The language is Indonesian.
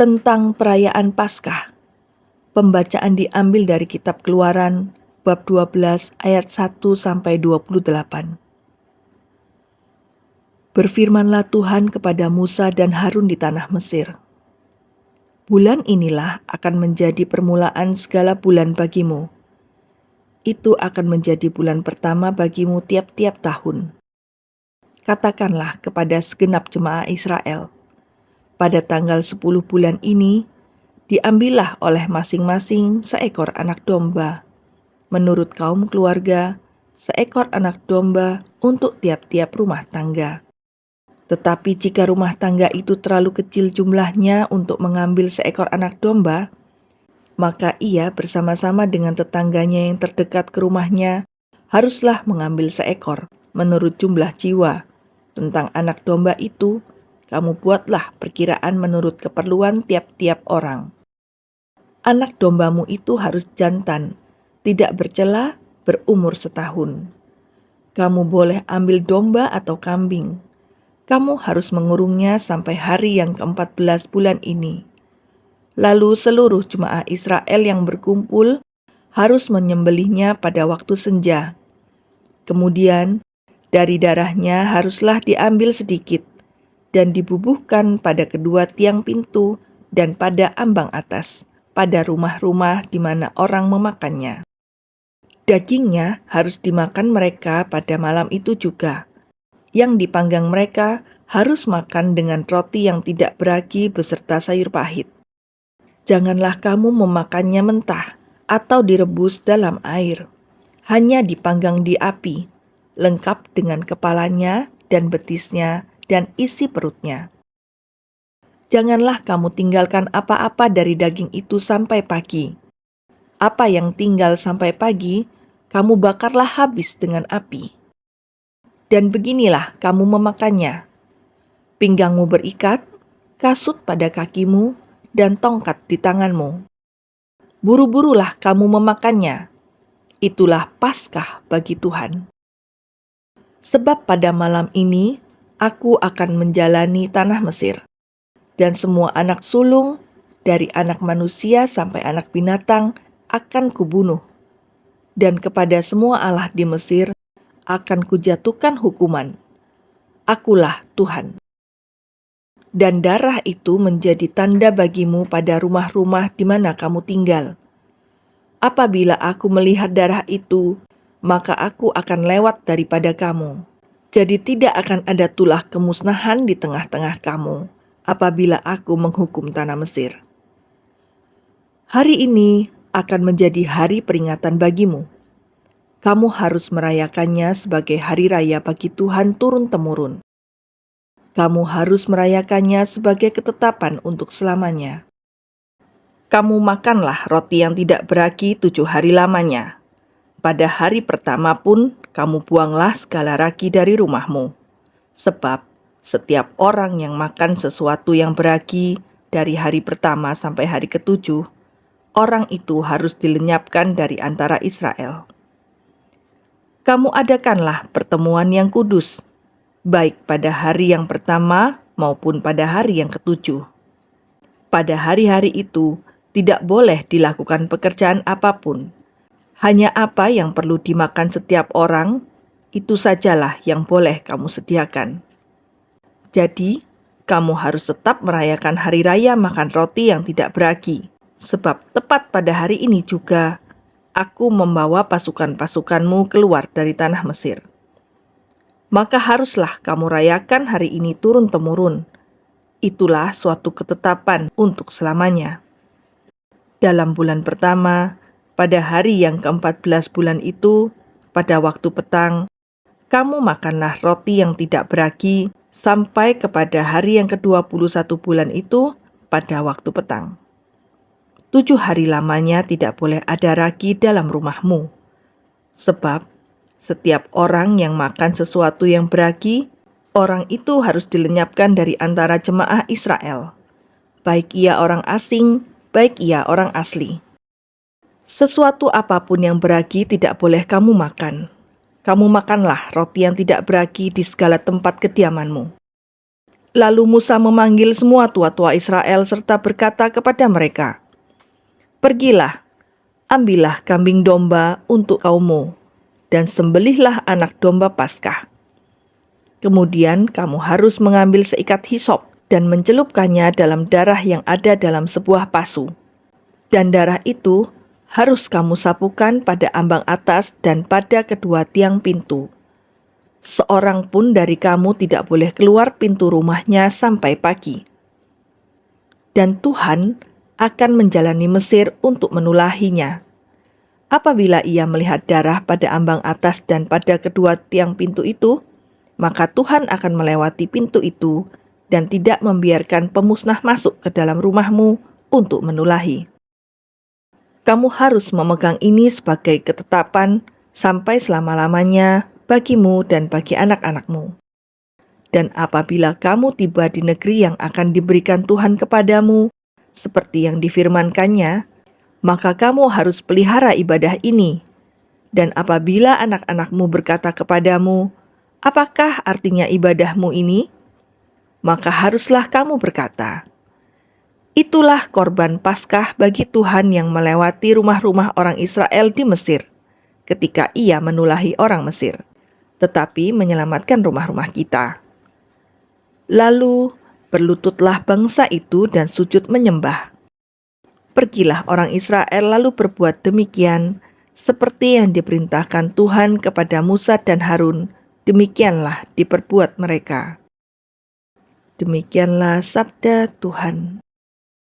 tentang perayaan Paskah. Pembacaan diambil dari kitab Keluaran bab 12 ayat 1 sampai 28. Berfirmanlah Tuhan kepada Musa dan Harun di tanah Mesir. Bulan inilah akan menjadi permulaan segala bulan bagimu. Itu akan menjadi bulan pertama bagimu tiap-tiap tahun. Katakanlah kepada segenap jemaah Israel, pada tanggal 10 bulan ini, diambillah oleh masing-masing seekor anak domba. Menurut kaum keluarga, seekor anak domba untuk tiap-tiap rumah tangga. Tetapi jika rumah tangga itu terlalu kecil jumlahnya untuk mengambil seekor anak domba, maka ia bersama-sama dengan tetangganya yang terdekat ke rumahnya haruslah mengambil seekor menurut jumlah jiwa tentang anak domba itu, kamu buatlah perkiraan menurut keperluan tiap-tiap orang. Anak dombamu itu harus jantan, tidak bercela, berumur setahun. Kamu boleh ambil domba atau kambing. Kamu harus mengurungnya sampai hari yang ke-14 bulan ini. Lalu seluruh jemaah Israel yang berkumpul harus menyembelihnya pada waktu senja. Kemudian dari darahnya haruslah diambil sedikit dan dibubuhkan pada kedua tiang pintu dan pada ambang atas, pada rumah-rumah di mana orang memakannya. Dagingnya harus dimakan mereka pada malam itu juga. Yang dipanggang mereka harus makan dengan roti yang tidak beragi beserta sayur pahit. Janganlah kamu memakannya mentah atau direbus dalam air. Hanya dipanggang di api, lengkap dengan kepalanya dan betisnya dan isi perutnya. Janganlah kamu tinggalkan apa-apa dari daging itu sampai pagi. Apa yang tinggal sampai pagi, kamu bakarlah habis dengan api. Dan beginilah kamu memakannya. Pinggangmu berikat, kasut pada kakimu, dan tongkat di tanganmu. Buru-burulah kamu memakannya. Itulah Paskah bagi Tuhan. Sebab pada malam ini aku akan menjalani tanah Mesir, dan semua anak sulung, dari anak manusia sampai anak binatang, akan kubunuh. Dan kepada semua Allah di Mesir akan kujatuhkan hukuman. Akulah Tuhan. Dan darah itu menjadi tanda bagimu pada rumah-rumah di mana kamu tinggal. Apabila aku melihat darah itu, maka aku akan lewat daripada kamu. Jadi tidak akan ada tulah kemusnahan di tengah-tengah kamu apabila aku menghukum tanah Mesir. Hari ini akan menjadi hari peringatan bagimu. Kamu harus merayakannya sebagai hari raya bagi Tuhan turun-temurun. Kamu harus merayakannya sebagai ketetapan untuk selamanya. Kamu makanlah roti yang tidak beragi tujuh hari lamanya, pada hari pertama pun kamu buanglah segala ragi dari rumahmu. Sebab setiap orang yang makan sesuatu yang beragi dari hari pertama sampai hari ketujuh, orang itu harus dilenyapkan dari antara Israel. Kamu adakanlah pertemuan yang kudus, baik pada hari yang pertama maupun pada hari yang ketujuh. Pada hari-hari itu tidak boleh dilakukan pekerjaan apa pun, hanya apa yang perlu dimakan setiap orang, itu sajalah yang boleh kamu sediakan. Jadi, kamu harus tetap merayakan hari raya makan roti yang tidak beragi, sebab tepat pada hari ini juga aku membawa pasukan-pasukanmu keluar dari tanah Mesir. Maka haruslah kamu rayakan hari ini turun-temurun. Itulah suatu ketetapan untuk selamanya. Dalam bulan pertama, pada hari yang ke-14 bulan itu, pada waktu petang, kamu makanlah roti yang tidak beragi sampai kepada hari yang ke-21 bulan itu pada waktu petang. Tujuh hari lamanya tidak boleh ada ragi dalam rumahmu. Sebab setiap orang yang makan sesuatu yang beragi, orang itu harus dilenyapkan dari antara jemaah Israel. Baik ia orang asing, baik ia orang asli. Sesuatu apa pun yang beragi tidak boleh kamu makan. Kamu makanlah roti yang tidak beragi di segala tempat kediamanmu. Lalu Musa memanggil semua tua-tua Israel serta berkata kepada mereka, Pergilah, ambillah kambing domba untuk kaummu, dan sembelihlah anak domba Paskah. Kemudian kamu harus mengambil seikat hisop dan mencelupkannya dalam darah yang ada dalam sebuah pasu. Dan darah itu harus kamu sapukan pada ambang atas dan pada kedua tiang pintu seorang pun dari kamu tidak boleh keluar pintu rumahnya sampai pagi. Dan Tuhan akan menjalani Mesir untuk menulahinya. Apabila ia melihat darah pada ambang atas dan pada kedua tiang pintu itu, maka Tuhan akan melewati pintu itu dan tidak membiarkan pemusnah masuk ke dalam rumahmu untuk menulahi. Kamu harus memegang ini sebagai ketetapan sampai selama-lamanya bagimu dan bagi anak-anakmu. Dan apabila kamu tiba di negeri yang akan diberikan Tuhan kepadamu, seperti yang difirmankannya, maka kamu harus pelihara ibadah ini. Dan apabila anak-anakmu berkata kepadamu, "Apakah artinya ibadahmu ini?" maka haruslah kamu berkata, "Itulah korban Paskah bagi Tuhan yang melewati rumah-rumah orang Israel di Mesir, ketika Ia menulahi orang Mesir." tetapi menyelamatkan rumah-rumah kita. Lalu berlututlah bangsa itu dan sujud menyembah. Pergilah orang Israel lalu berbuat demikian, seperti yang diperintahkan Tuhan kepada Musa dan Harun, demikianlah diperbuat mereka. Demikianlah sabda Tuhan.